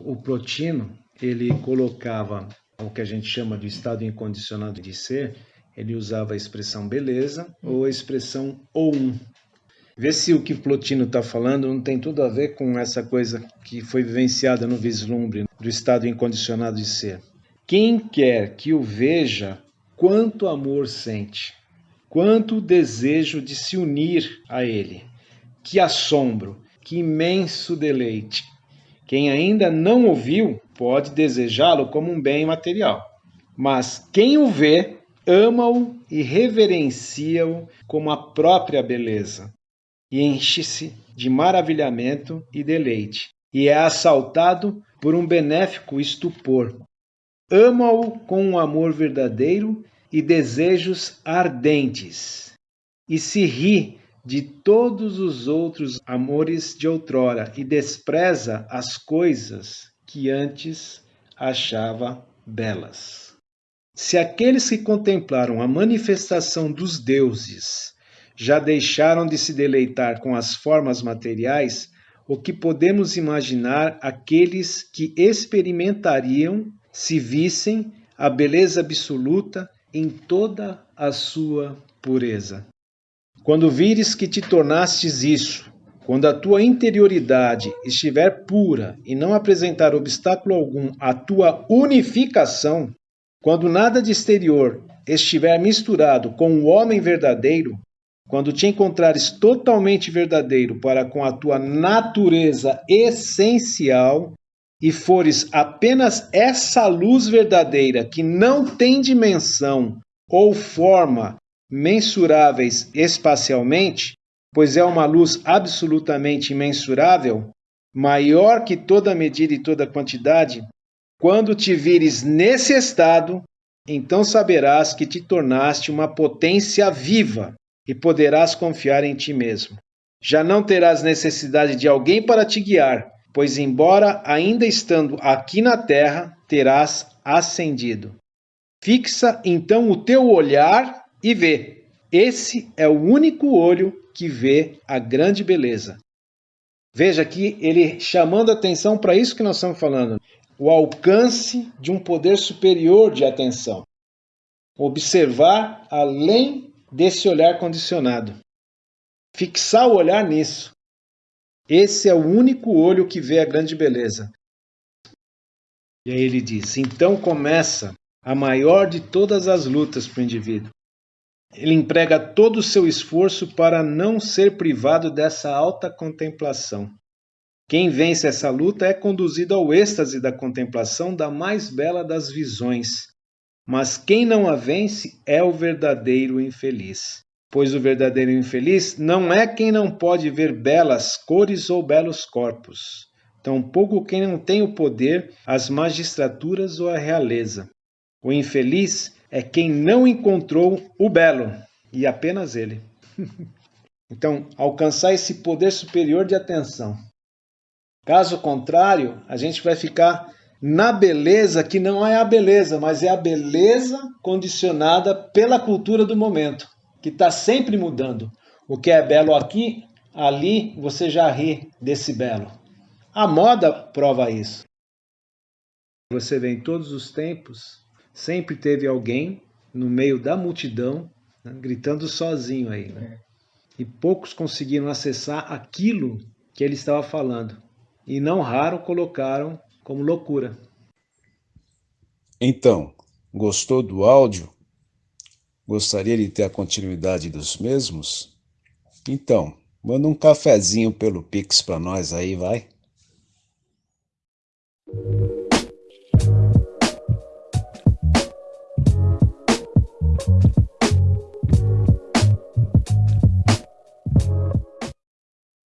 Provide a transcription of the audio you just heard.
O Plotino, ele colocava o que a gente chama de estado incondicionado de ser, ele usava a expressão beleza ou a expressão ou um. Vê se o que Plotino está falando não tem tudo a ver com essa coisa que foi vivenciada no vislumbre do estado incondicionado de ser. Quem quer que o veja, quanto amor sente, quanto desejo de se unir a ele, que assombro, que imenso deleite. Quem ainda não ouviu pode desejá-lo como um bem material, mas quem o vê ama-o e reverencia-o como a própria beleza. E enche-se de maravilhamento e deleite, e é assaltado por um benéfico estupor. Ama-o com um amor verdadeiro e desejos ardentes, e se ri de todos os outros amores de outrora e despreza as coisas que antes achava belas. Se aqueles que contemplaram a manifestação dos deuses já deixaram de se deleitar com as formas materiais, o que podemos imaginar aqueles que experimentariam se vissem a beleza absoluta em toda a sua pureza. Quando vires que te tornastes isso, quando a tua interioridade estiver pura e não apresentar obstáculo algum à tua unificação, quando nada de exterior estiver misturado com o homem verdadeiro, quando te encontrares totalmente verdadeiro para com a tua natureza essencial e fores apenas essa luz verdadeira que não tem dimensão ou forma mensuráveis espacialmente, pois é uma luz absolutamente imensurável, maior que toda medida e toda quantidade, quando te vires nesse estado, então saberás que te tornaste uma potência viva e poderás confiar em ti mesmo. Já não terás necessidade de alguém para te guiar, pois, embora ainda estando aqui na terra, terás ascendido. Fixa então o teu olhar e vê. Esse é o único olho que vê a grande beleza. Veja aqui ele chamando atenção para isso que nós estamos falando: o alcance de um poder superior de atenção. Observar além desse olhar condicionado. Fixar o olhar nisso. Esse é o único olho que vê a grande beleza. E aí ele diz: então começa a maior de todas as lutas para o indivíduo. Ele emprega todo o seu esforço para não ser privado dessa alta contemplação. Quem vence essa luta é conduzido ao êxtase da contemplação da mais bela das visões, mas quem não a vence é o verdadeiro infeliz. Pois o verdadeiro infeliz não é quem não pode ver belas cores ou belos corpos, tampouco quem não tem o poder, as magistraturas ou a realeza. O infeliz é quem não encontrou o belo, e apenas ele. então, alcançar esse poder superior de atenção. Caso contrário, a gente vai ficar na beleza que não é a beleza, mas é a beleza condicionada pela cultura do momento, que está sempre mudando. O que é belo aqui, ali você já ri desse belo. A moda prova isso. Você vê em todos os tempos, sempre teve alguém no meio da multidão, né, gritando sozinho aí. Né? E poucos conseguiram acessar aquilo que ele estava falando. E não raro colocaram como loucura. Então, gostou do áudio? Gostaria de ter a continuidade dos mesmos? Então, manda um cafezinho pelo Pix para nós aí, vai.